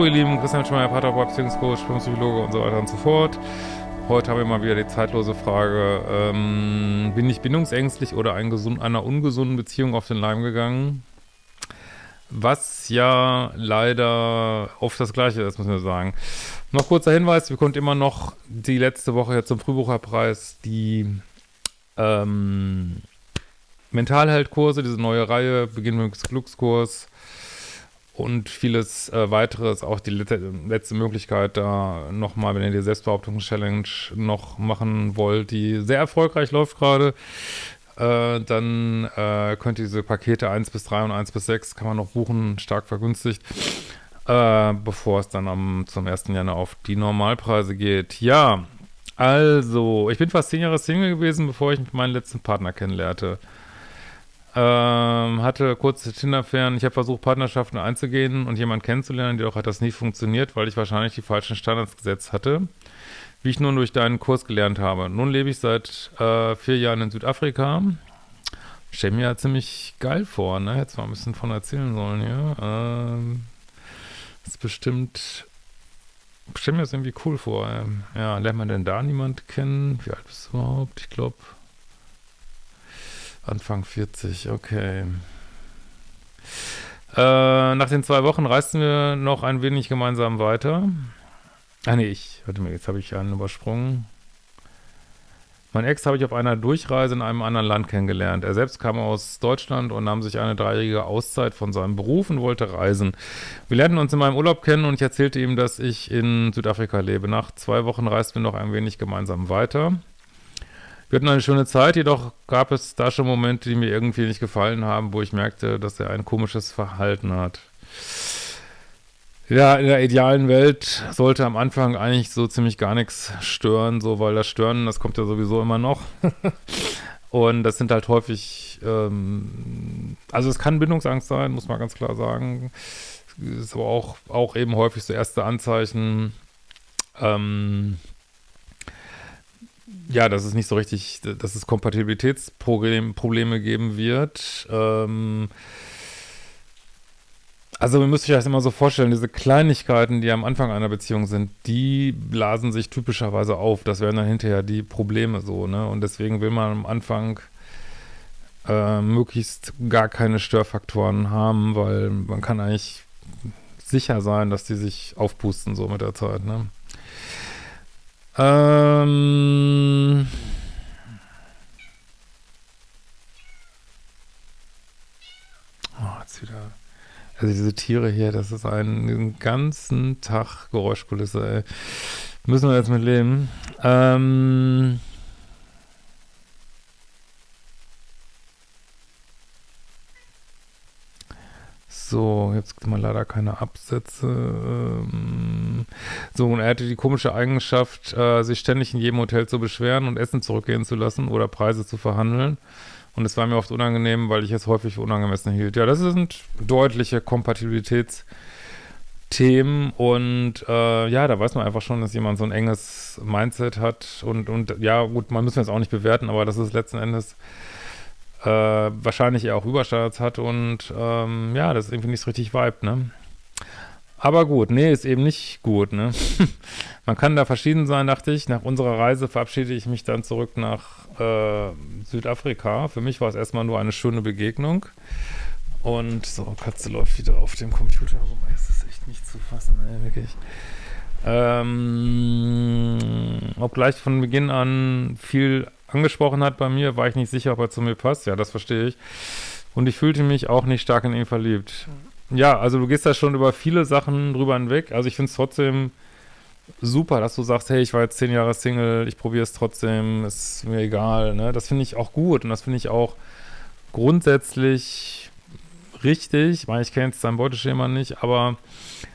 Hallo ihr Lieben, Christian Schmeier, Paterboy, Beziehungscoach, Psychologe und so weiter und so fort. Heute haben wir mal wieder die zeitlose Frage, ähm, bin ich bindungsängstlich oder ein gesund, einer ungesunden Beziehung auf den Leim gegangen? Was ja leider oft das Gleiche ist, muss man sagen. Noch kurzer Hinweis, wir konnten immer noch die letzte Woche jetzt zum Frühbucherpreis die ähm, Mentalheldkurse, diese neue Reihe, Beginn mit Glückskurs, und vieles äh, weiteres, auch die letzte Möglichkeit da nochmal, wenn ihr die Selbstbehauptungs-Challenge noch machen wollt, die sehr erfolgreich läuft gerade, äh, dann äh, könnt ihr diese Pakete 1 bis 3 und 1 bis 6 kann man noch buchen, stark vergünstigt, äh, bevor es dann am, zum 1. Januar auf die Normalpreise geht. Ja, also, ich bin fast 10 Jahre Single gewesen, bevor ich meinen letzten Partner kennenlernte. Ähm, hatte kurze Tinder-Fern. Ich habe versucht, Partnerschaften einzugehen und jemanden kennenzulernen, jedoch hat das nie funktioniert, weil ich wahrscheinlich die falschen Standards gesetzt hatte, wie ich nun durch deinen Kurs gelernt habe. Nun lebe ich seit äh, vier Jahren in Südafrika. Stell mir ja ziemlich geil vor, ne? Hätte mal ein bisschen von erzählen sollen, ja. Ähm, ist bestimmt, stell mir das irgendwie cool vor. Ähm, ja, lernt man denn da niemand kennen? Wie alt bist du überhaupt? Ich glaube, Anfang 40, okay. Äh, nach den zwei Wochen reisten wir noch ein wenig gemeinsam weiter. Ah nee, ich, warte mal, jetzt habe ich einen übersprungen. Mein Ex habe ich auf einer Durchreise in einem anderen Land kennengelernt. Er selbst kam aus Deutschland und nahm sich eine dreijährige Auszeit von seinem Beruf und wollte reisen. Wir lernten uns in meinem Urlaub kennen und ich erzählte ihm, dass ich in Südafrika lebe. Nach zwei Wochen reisten wir noch ein wenig gemeinsam weiter. Wir hatten eine schöne Zeit, jedoch gab es da schon Momente, die mir irgendwie nicht gefallen haben, wo ich merkte, dass er ein komisches Verhalten hat. Ja, in der idealen Welt sollte am Anfang eigentlich so ziemlich gar nichts stören, so, weil das Stören, das kommt ja sowieso immer noch. Und das sind halt häufig, ähm, also es kann Bindungsangst sein, muss man ganz klar sagen. Ist aber auch, auch eben häufig so erste Anzeichen, ähm, ja, dass es nicht so richtig, dass es Kompatibilitätsprobleme geben wird. Ähm, also man müsste sich das immer so vorstellen, diese Kleinigkeiten, die am Anfang einer Beziehung sind, die blasen sich typischerweise auf. Das wären dann hinterher die Probleme so, ne? Und deswegen will man am Anfang äh, möglichst gar keine Störfaktoren haben, weil man kann eigentlich sicher sein, dass die sich aufpusten so mit der Zeit, ne? Ähm. Oh, jetzt wieder. Also diese Tiere hier, das ist ein, einen ganzen Tag Geräuschkulisse, ey. Müssen wir jetzt mit leben. Ähm. So, jetzt gibt mal leider keine Absätze. Ähm, so, und er hatte die komische Eigenschaft, äh, sich ständig in jedem Hotel zu beschweren und Essen zurückgehen zu lassen oder Preise zu verhandeln. Und es war mir oft unangenehm, weil ich es häufig für unangemessen hielt. Ja, das sind deutliche Kompatibilitätsthemen und äh, ja, da weiß man einfach schon, dass jemand so ein enges Mindset hat und, und ja, gut, man muss jetzt auch nicht bewerten, aber das ist letzten Endes äh, wahrscheinlich eher auch Überstandards hat und ähm, ja, das ist irgendwie nicht so richtig Vibe, ne? Aber gut, nee, ist eben nicht gut, ne? Man kann da verschieden sein, dachte ich. Nach unserer Reise verabschiede ich mich dann zurück nach äh, Südafrika. Für mich war es erstmal nur eine schöne Begegnung. Und so, Katze läuft wieder auf dem Computer rum. Es ist echt nicht zu fassen, ey, wirklich. Ähm, obgleich von Beginn an viel angesprochen hat bei mir, war ich nicht sicher, ob er zu mir passt. Ja, das verstehe ich. Und ich fühlte mich auch nicht stark in ihn verliebt. Ja, also du gehst da schon über viele Sachen drüber hinweg. Also ich finde es trotzdem super, dass du sagst, hey, ich war jetzt zehn Jahre Single, ich probiere es trotzdem, ist mir egal. Ne? Das finde ich auch gut und das finde ich auch grundsätzlich richtig. Ich meine, ich kenne jetzt dein Beuteschema nicht, aber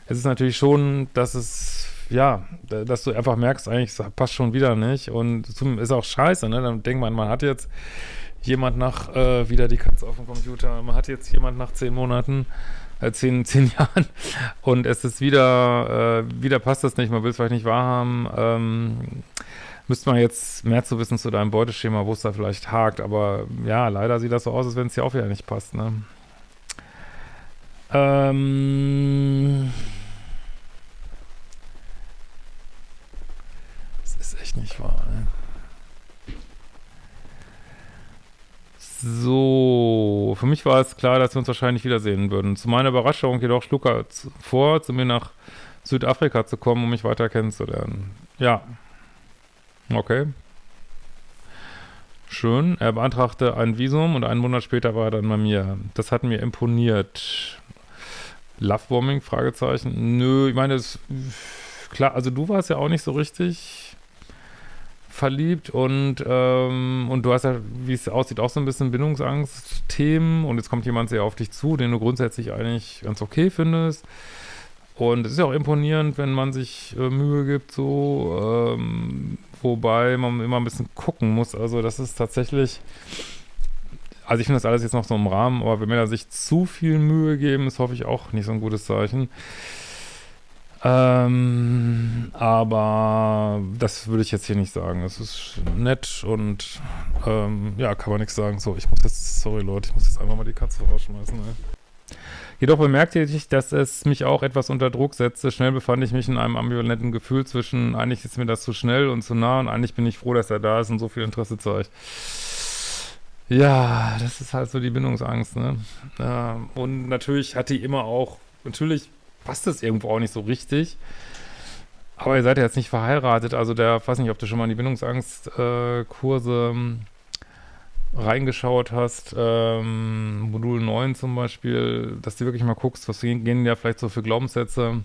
es ist natürlich schon, dass es ja, dass du einfach merkst, eigentlich passt schon wieder nicht. Und ist auch scheiße, ne? Dann denkt man, man hat jetzt jemand nach, äh, wieder die Katze auf dem Computer, man hat jetzt jemand nach zehn Monaten, äh, zehn, zehn Jahren. Und es ist wieder, äh, wieder passt das nicht, man will es vielleicht nicht wahrhaben, ähm, müsste man jetzt mehr zu wissen zu deinem Beuteschema, wo es da vielleicht hakt, aber ja, leider sieht das so aus, als wenn es dir auch wieder nicht passt, ne? Ähm... Das echt nicht wahr, ne? So, für mich war es klar, dass wir uns wahrscheinlich wiedersehen würden. Zu meiner Überraschung jedoch schlug er vor, zu mir nach Südafrika zu kommen, um mich weiter kennenzulernen. Ja. Okay. Schön. Er beantragte ein Visum und einen Monat später war er dann bei mir. Das hat mir imponiert. Lovebombing? Fragezeichen. Nö, ich meine, es, klar, also du warst ja auch nicht so richtig verliebt und, ähm, und du hast ja, wie es aussieht, auch so ein bisschen Bindungsangst-Themen und jetzt kommt jemand sehr auf dich zu, den du grundsätzlich eigentlich ganz okay findest. Und es ist ja auch imponierend, wenn man sich äh, Mühe gibt, so, ähm, wobei man immer ein bisschen gucken muss. Also das ist tatsächlich, also ich finde das alles jetzt noch so im Rahmen, aber wenn Männer sich zu viel Mühe geben, ist hoffe ich auch nicht so ein gutes Zeichen. Ähm, aber das würde ich jetzt hier nicht sagen. Es ist nett und ähm, ja, kann man nichts sagen. So, ich muss jetzt, sorry Leute, ich muss jetzt einfach mal die Katze rausschmeißen. Ey. Jedoch bemerkte ich, dass es mich auch etwas unter Druck setzte. Schnell befand ich mich in einem ambivalenten Gefühl zwischen, eigentlich ist mir das zu schnell und zu nah und eigentlich bin ich froh, dass er da ist und so viel Interesse zeigt. Ja, das ist halt so die Bindungsangst, ne? Ja, und natürlich hat die immer auch, natürlich passt das irgendwo auch nicht so richtig. Aber ihr seid ja jetzt nicht verheiratet, also der, weiß nicht, ob du schon mal in die Bindungsangstkurse äh, reingeschaut hast, ähm, Modul 9 zum Beispiel, dass du wirklich mal guckst, was gehen ja vielleicht so für Glaubenssätze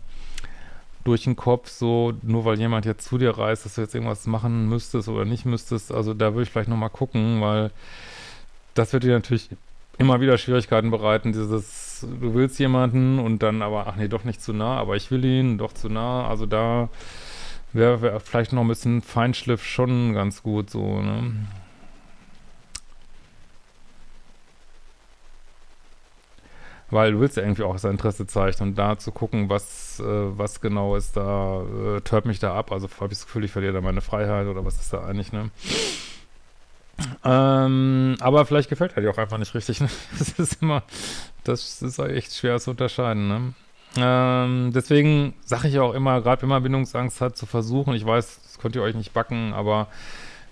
durch den Kopf, so nur weil jemand jetzt zu dir reist, dass du jetzt irgendwas machen müsstest oder nicht müsstest, also da würde ich vielleicht nochmal gucken, weil das wird dir natürlich immer wieder Schwierigkeiten bereiten, dieses, du willst jemanden und dann aber, ach nee, doch nicht zu nah, aber ich will ihn, doch zu nah, also da wäre wär vielleicht noch ein bisschen Feinschliff schon ganz gut so, ne? Weil du willst ja irgendwie auch sein Interesse zeigen und da zu gucken, was, äh, was genau ist da, äh, tört mich da ab, also habe ich das Gefühl, ich verliere da meine Freiheit oder was ist da eigentlich, ne? Ähm, aber vielleicht gefällt er dir auch einfach nicht richtig. Ne? Das ist immer, das ist echt schwer zu unterscheiden. Ne? Ähm, deswegen sage ich auch immer, gerade wenn man Bindungsangst hat, zu versuchen, ich weiß, das könnt ihr euch nicht backen, aber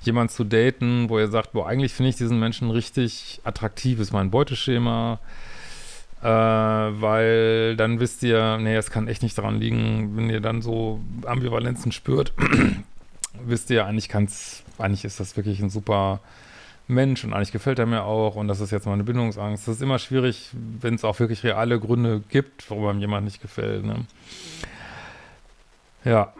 jemand zu daten, wo ihr sagt, boah, eigentlich finde ich diesen Menschen richtig attraktiv, ist mein Beuteschema, äh, weil dann wisst ihr, nee, es kann echt nicht daran liegen, wenn ihr dann so Ambivalenzen spürt, wisst ihr, eigentlich kann's, eigentlich ist das wirklich ein super Mensch und eigentlich gefällt er mir auch und das ist jetzt mal eine Bindungsangst. Das ist immer schwierig, wenn es auch wirklich reale Gründe gibt, warum einem jemand nicht gefällt. Ne? Ja.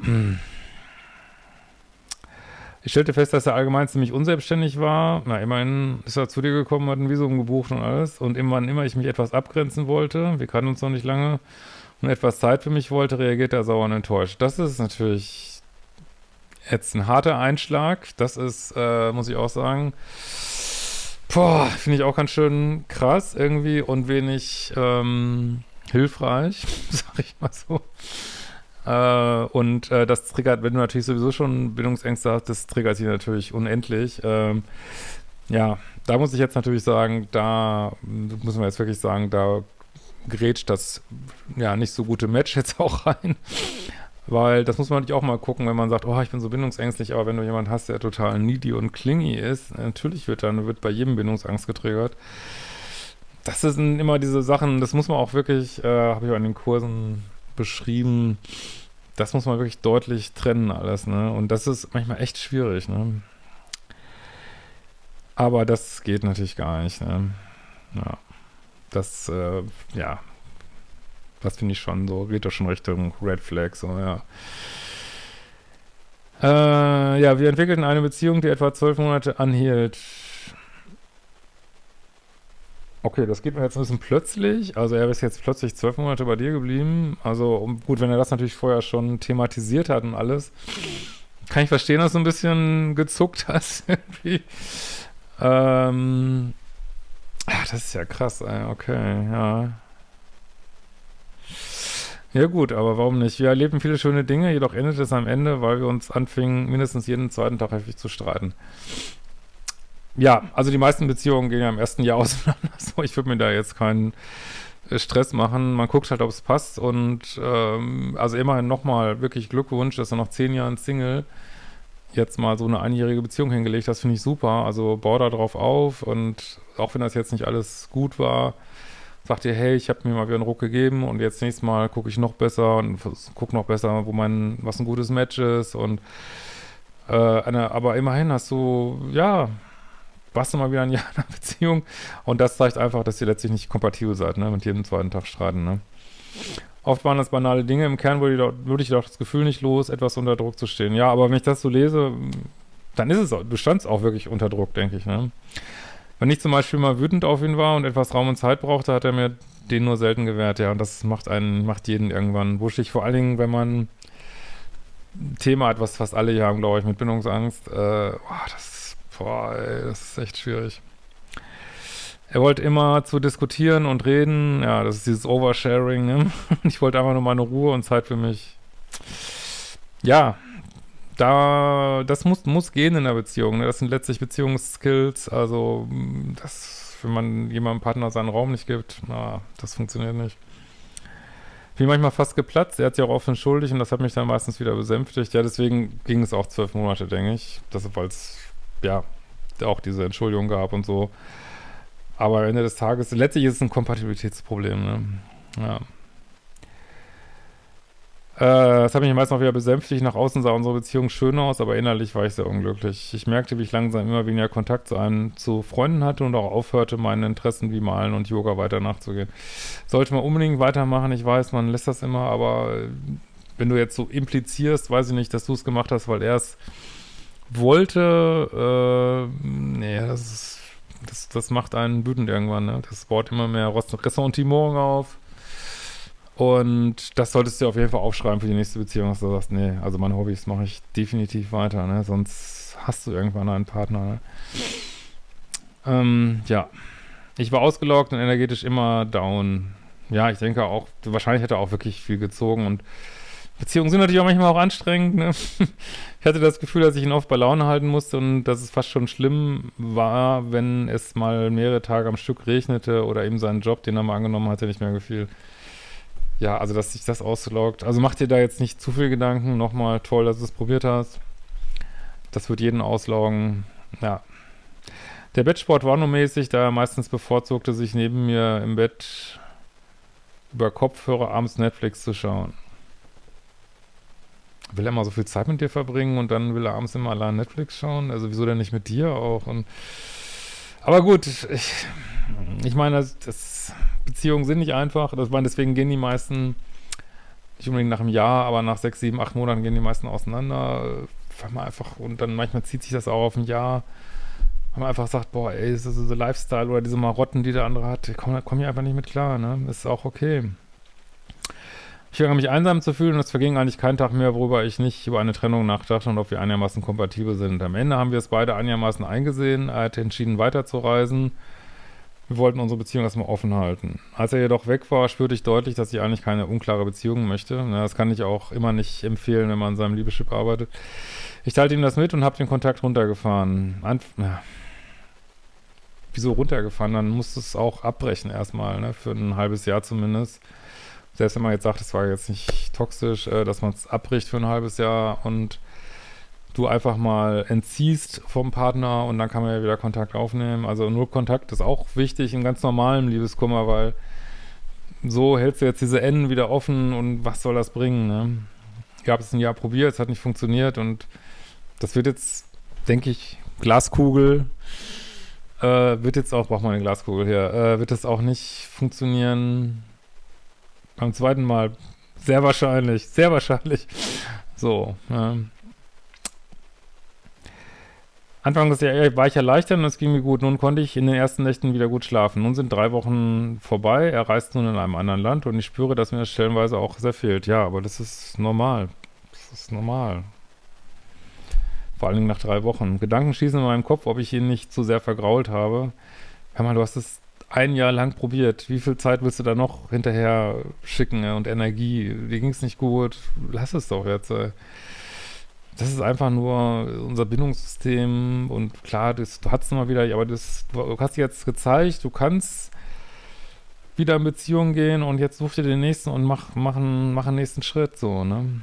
Ich stellte fest, dass er allgemein ziemlich unselbstständig war. Na, immerhin ist er zu dir gekommen, hat ein Visum gebucht und alles. Und immer, immer ich mich etwas abgrenzen wollte, wir kannten uns noch nicht lange, und etwas Zeit für mich wollte, reagierte er sauer und enttäuscht. Das ist natürlich jetzt ein harter Einschlag. Das ist, äh, muss ich auch sagen, boah, finde ich auch ganz schön krass irgendwie und wenig ähm, hilfreich, sag ich mal so. Äh, und äh, das triggert, wenn du natürlich sowieso schon Bildungsängste hast, das triggert sich natürlich unendlich. Ähm, ja, da muss ich jetzt natürlich sagen, da muss man jetzt wirklich sagen, da grätscht das ja nicht so gute Match jetzt auch rein. Weil das muss man natürlich auch mal gucken, wenn man sagt, oh, ich bin so bindungsängstlich, aber wenn du jemanden hast, der total needy und clingy ist, natürlich wird dann wird bei jedem Bindungsangst getriggert. Das sind immer diese Sachen, das muss man auch wirklich, äh, habe ich auch in den Kursen beschrieben, das muss man wirklich deutlich trennen alles, ne? Und das ist manchmal echt schwierig, ne? Aber das geht natürlich gar nicht, ne? Ja. Das, äh, ja, das finde ich schon so, geht doch schon Richtung Red Flag, so, ja. Äh, ja, wir entwickelten eine Beziehung, die etwa zwölf Monate anhielt. Okay, das geht mir jetzt ein bisschen plötzlich. Also er ist jetzt plötzlich zwölf Monate bei dir geblieben. Also gut, wenn er das natürlich vorher schon thematisiert hat und alles, kann ich verstehen, dass du ein bisschen gezuckt hast irgendwie. Ähm, ja, das ist ja krass, ey. okay, ja. Ja gut, aber warum nicht? Wir erleben viele schöne Dinge, jedoch endet es am Ende, weil wir uns anfingen, mindestens jeden zweiten Tag heftig zu streiten. Ja, also die meisten Beziehungen gehen ja im ersten Jahr auseinander. So, ich würde mir da jetzt keinen äh, Stress machen. Man guckt halt, ob es passt und ähm, also immerhin nochmal wirklich Glückwunsch, dass er noch zehn Jahren Single jetzt mal so eine einjährige Beziehung hingelegt. Das finde ich super. Also bau da drauf auf und auch wenn das jetzt nicht alles gut war, sagt ihr, hey, ich habe mir mal wieder einen Ruck gegeben und jetzt nächstes Mal gucke ich noch besser und gucke noch besser, wo mein, was ein gutes Match ist und äh, eine, aber immerhin hast du, ja, warst du mal wieder ein Jahr in einer Beziehung und das zeigt einfach, dass ihr letztlich nicht kompatibel seid, ne, mit jedem zweiten Tag streiten, ne. Oft waren das banale Dinge. Im Kern würde ich, würde ich doch das Gefühl nicht los, etwas unter Druck zu stehen. Ja, aber wenn ich das so lese, dann ist es, du standst auch wirklich unter Druck, denke ich. Ne? Wenn ich zum Beispiel mal wütend auf ihn war und etwas Raum und Zeit brauchte, hat er mir den nur selten gewährt, ja. Und das macht einen, macht jeden irgendwann wuschig. Vor allen Dingen, wenn man ein Thema hat, was fast alle hier haben, glaube ich, mit Bindungsangst. Äh, boah, das, boah, ey, das ist echt schwierig. Er wollte immer zu diskutieren und reden. Ja, das ist dieses Oversharing. Ne? Ich wollte einfach nur meine Ruhe und Zeit für mich. Ja, da, das muss, muss gehen in der Beziehung. Ne? Das sind letztlich Beziehungsskills. Also, das, wenn man jemandem Partner seinen Raum nicht gibt, na, das funktioniert nicht. Bin manchmal fast geplatzt. Er hat sich auch offen schuldig und das hat mich dann meistens wieder besänftigt. Ja, deswegen ging es auch zwölf Monate, denke ich. Das, weil es, ja, auch diese Entschuldigung gab und so. Aber am Ende des Tages, letztlich ist es ein Kompatibilitätsproblem, ne? Ja. Äh, das hat mich meist noch wieder besänftigt. Nach außen sah unsere Beziehung schön aus, aber innerlich war ich sehr unglücklich. Ich merkte, wie ich langsam immer weniger Kontakt zu einem, zu Freunden hatte und auch aufhörte, meinen Interessen wie Malen und Yoga weiter nachzugehen. Sollte man unbedingt weitermachen. Ich weiß, man lässt das immer, aber wenn du jetzt so implizierst, weiß ich nicht, dass du es gemacht hast, weil er es wollte, äh, nee, das ist das, das macht einen wütend irgendwann, ne? Das baut immer mehr Ressentiment auf. Und das solltest du auf jeden Fall aufschreiben für die nächste Beziehung, dass du sagst, nee, also meine Hobbys mache ich definitiv weiter, ne? Sonst hast du irgendwann einen Partner, ne? Ähm, ja. Ich war ausgelockt und energetisch immer down. Ja, ich denke auch, wahrscheinlich hätte er auch wirklich viel gezogen und Beziehungen sind natürlich auch manchmal auch anstrengend. Ne? Ich hatte das Gefühl, dass ich ihn oft bei Laune halten musste und dass es fast schon schlimm war, wenn es mal mehrere Tage am Stück regnete oder ihm seinen Job, den er mal angenommen hatte, nicht mehr gefiel. Ja, also dass sich das ausloggt. Also mach dir da jetzt nicht zu viel Gedanken. Nochmal toll, dass du es probiert hast. Das wird jeden ausloggen. Ja. Der Bettsport war nur mäßig, da er meistens bevorzugte, sich neben mir im Bett über Kopfhörer abends Netflix zu schauen will er mal so viel Zeit mit dir verbringen und dann will er abends immer allein Netflix schauen? Also wieso denn nicht mit dir auch? Und aber gut, ich, ich meine, das, das, Beziehungen sind nicht einfach. Das meine, deswegen gehen die meisten nicht unbedingt nach einem Jahr, aber nach sechs, sieben, acht Monaten gehen die meisten auseinander. Weil man einfach, und dann manchmal zieht sich das auch auf ein Jahr, weil man einfach sagt, boah, ey, so, so Lifestyle oder diese Marotten, die der andere hat, kommen komm hier einfach nicht mit klar, ne? Ist auch okay. Ich fange mich einsam zu fühlen und es verging eigentlich kein Tag mehr, worüber ich nicht über eine Trennung nachdachte und ob wir einigermaßen kompatibel sind. Am Ende haben wir es beide einigermaßen eingesehen. Er hatte entschieden, weiterzureisen. Wir wollten unsere Beziehung erstmal offen halten. Als er jedoch weg war, spürte ich deutlich, dass ich eigentlich keine unklare Beziehung möchte. Das kann ich auch immer nicht empfehlen, wenn man an seinem Liebeschip arbeitet. Ich teilte ihm das mit und habe den Kontakt runtergefahren. Anf ja. Wieso runtergefahren? Dann musst du es auch abbrechen erstmal, ne? für ein halbes Jahr zumindest selbst wenn man jetzt sagt, es war jetzt nicht toxisch, äh, dass man es abbricht für ein halbes Jahr und du einfach mal entziehst vom Partner und dann kann man ja wieder Kontakt aufnehmen. Also nur Kontakt ist auch wichtig in ganz normalem Liebeskummer, weil so hältst du jetzt diese Enden wieder offen und was soll das bringen, ne? Ich habe es ein Jahr probiert, es hat nicht funktioniert und das wird jetzt, denke ich, Glaskugel, äh, wird jetzt auch, braucht man eine Glaskugel hier, äh, wird es auch nicht funktionieren, beim zweiten Mal. Sehr wahrscheinlich. Sehr wahrscheinlich. So. Ähm. Anfang des Jahres war ich erleichtert und es ging mir gut. Nun konnte ich in den ersten Nächten wieder gut schlafen. Nun sind drei Wochen vorbei. Er reist nun in einem anderen Land und ich spüre, dass mir das stellenweise auch sehr fehlt. Ja, aber das ist normal. Das ist normal. Vor allen Dingen nach drei Wochen. Gedanken schießen in meinem Kopf, ob ich ihn nicht zu sehr vergrault habe. Hör mal, du hast es ein Jahr lang probiert. Wie viel Zeit willst du da noch hinterher schicken und Energie? Dir ging es nicht gut. Lass es doch jetzt. Das ist einfach nur unser Bindungssystem und klar, das, du hast es mal wieder, aber das, du hast jetzt gezeigt, du kannst wieder in Beziehung gehen und jetzt such dir den nächsten und mach, mach, einen, mach einen nächsten Schritt, so, ne?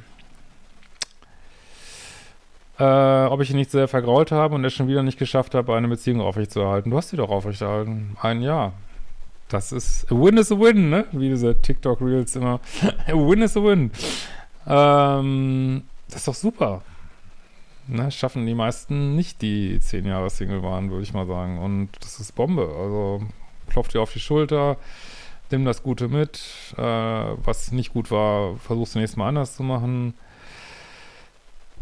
äh, ob ich ihn nicht sehr vergrault habe und es schon wieder nicht geschafft habe, eine Beziehung aufrechtzuerhalten. Du hast sie doch aufrechterhalten. Ein Jahr. Das ist, a win is a win, ne? Wie diese TikTok-Reels immer. a win is a win. Ähm, das ist doch super. Ne, schaffen die meisten nicht, die zehn Jahre Single waren, würde ich mal sagen. Und das ist Bombe. Also klopft dir auf die Schulter, nimm das Gute mit. Äh, was nicht gut war, versuchst du nächstes Mal anders zu machen.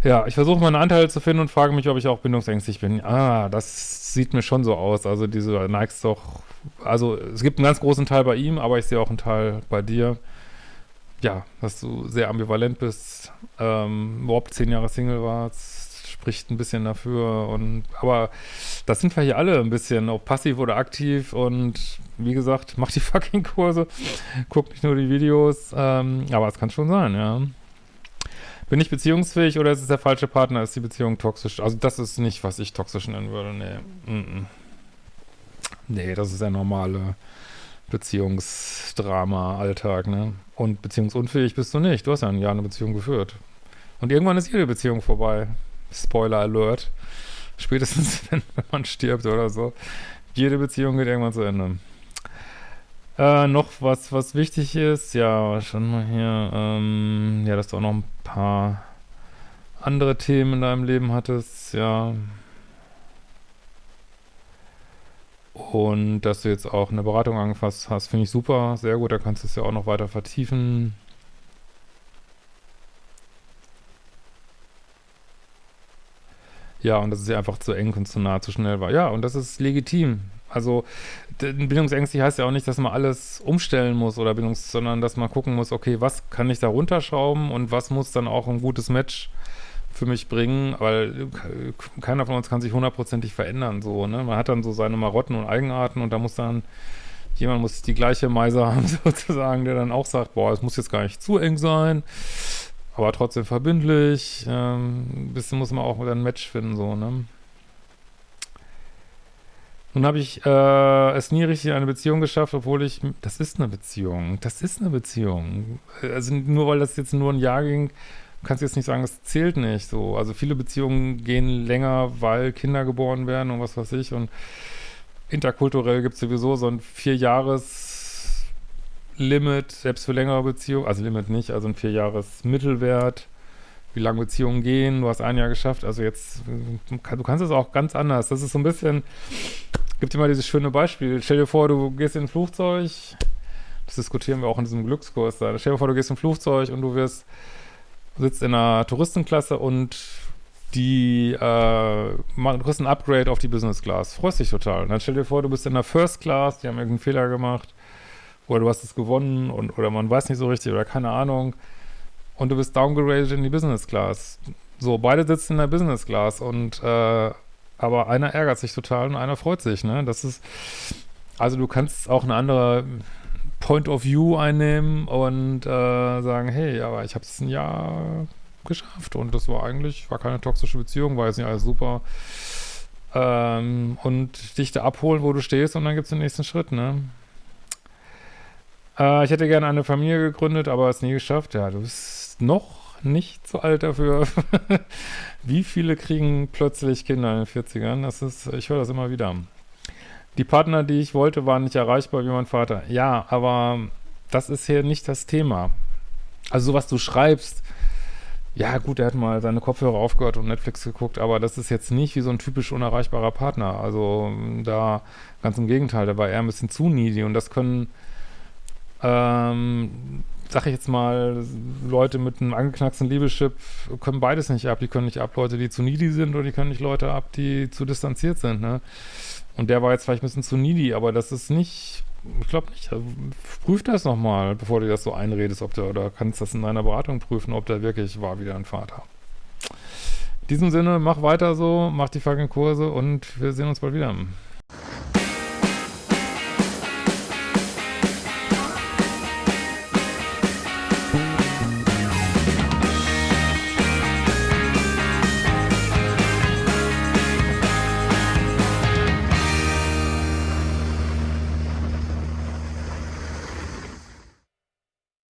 Ja, ich versuche meine Anteile zu finden und frage mich, ob ich auch bindungsängstlich bin. Ah, das sieht mir schon so aus. Also diese neigst doch, also es gibt einen ganz großen Teil bei ihm, aber ich sehe auch einen Teil bei dir. Ja, dass du sehr ambivalent bist, ähm, überhaupt zehn Jahre Single warst, spricht ein bisschen dafür und, aber das sind wir hier alle ein bisschen, ob passiv oder aktiv und wie gesagt, mach die fucking Kurse, guck nicht nur die Videos, ähm, aber es kann schon sein, ja. Bin ich beziehungsfähig oder ist es der falsche Partner? Ist die Beziehung toxisch? Also das ist nicht, was ich toxisch nennen würde. Nee. Mm -mm. Nee, das ist der normale Beziehungsdrama, Alltag, ne? Und beziehungsunfähig bist du nicht. Du hast ja ein Jahr eine Beziehung geführt. Und irgendwann ist jede Beziehung vorbei. Spoiler Alert. Spätestens, wenn, wenn man stirbt oder so. Jede Beziehung geht irgendwann zu Ende. Äh, noch was, was wichtig ist, ja, schon mal hier, ähm, ja, dass du auch noch ein paar andere Themen in deinem Leben hattest, ja. Und dass du jetzt auch eine Beratung angefasst hast, finde ich super, sehr gut, da kannst du es ja auch noch weiter vertiefen. Ja, und dass es ja einfach zu eng und zu nah, zu schnell war. Ja, und das ist legitim. Also bindungsängstlich heißt ja auch nicht, dass man alles umstellen muss oder bindungs, sondern dass man gucken muss, okay, was kann ich da runterschrauben und was muss dann auch ein gutes Match für mich bringen, weil keiner von uns kann sich hundertprozentig verändern, so, ne? Man hat dann so seine Marotten und Eigenarten und da muss dann, jemand muss die gleiche Meise haben, sozusagen, der dann auch sagt, boah, es muss jetzt gar nicht zu eng sein, aber trotzdem verbindlich, ähm, ein bisschen muss man auch ein Match finden, so, ne? Nun habe ich äh, es nie richtig in eine Beziehung geschafft, obwohl ich, das ist eine Beziehung, das ist eine Beziehung. Also nur weil das jetzt nur ein Jahr ging, kannst du jetzt nicht sagen, das zählt nicht so. Also viele Beziehungen gehen länger, weil Kinder geboren werden und was weiß ich und interkulturell gibt es sowieso so ein Vier-Jahres-Limit, selbst für längere Beziehungen, also Limit nicht, also ein Vier-Jahres-Mittelwert wie lange Beziehungen gehen, du hast ein Jahr geschafft, also jetzt, du kannst es auch ganz anders, das ist so ein bisschen, gibt immer dieses schöne Beispiel. Stell dir vor, du gehst in ein Flugzeug, das diskutieren wir auch in diesem Glückskurs da. Stell dir vor, du gehst in ein Flugzeug und du wirst, sitzt in einer Touristenklasse und die, äh, kriegst ein Upgrade auf die Business Class. Freust dich total. Und dann stell dir vor, du bist in der First Class, die haben irgendeinen Fehler gemacht oder du hast es gewonnen und oder man weiß nicht so richtig oder keine Ahnung und du bist downgraded in die Business Class. So, beide sitzen in der Business Class und äh, aber einer ärgert sich total und einer freut sich, ne? Das ist, also du kannst auch eine andere Point of View einnehmen und äh, sagen, hey, aber ich habe es ein Jahr geschafft und das war eigentlich, war keine toxische Beziehung, war jetzt nicht alles super. Ähm, und dich da abholen, wo du stehst und dann gibt es den nächsten Schritt, ne? Äh, ich hätte gerne eine Familie gegründet, aber es nie geschafft. Ja, du bist noch nicht zu alt dafür. Wie viele kriegen plötzlich Kinder in den 40ern? Das ist, ich höre das immer wieder. Die Partner, die ich wollte, waren nicht erreichbar wie mein Vater. Ja, aber das ist hier nicht das Thema. Also so was du schreibst, ja gut, er hat mal seine Kopfhörer aufgehört und Netflix geguckt, aber das ist jetzt nicht wie so ein typisch unerreichbarer Partner. Also da ganz im Gegenteil, der war eher ein bisschen zu needy und das können ähm, sag ich jetzt mal, Leute mit einem angeknacksten Liebeschip können beides nicht ab. Die können nicht ab Leute, die zu needy sind oder die können nicht Leute ab, die zu distanziert sind, ne? Und der war jetzt vielleicht ein bisschen zu needy, aber das ist nicht, ich glaube nicht. Also, prüf das nochmal, bevor du das so einredest, ob der, oder kannst das in deiner Beratung prüfen, ob der wirklich war wie dein Vater. In diesem Sinne, mach weiter so, mach die fucking Kurse und wir sehen uns bald wieder.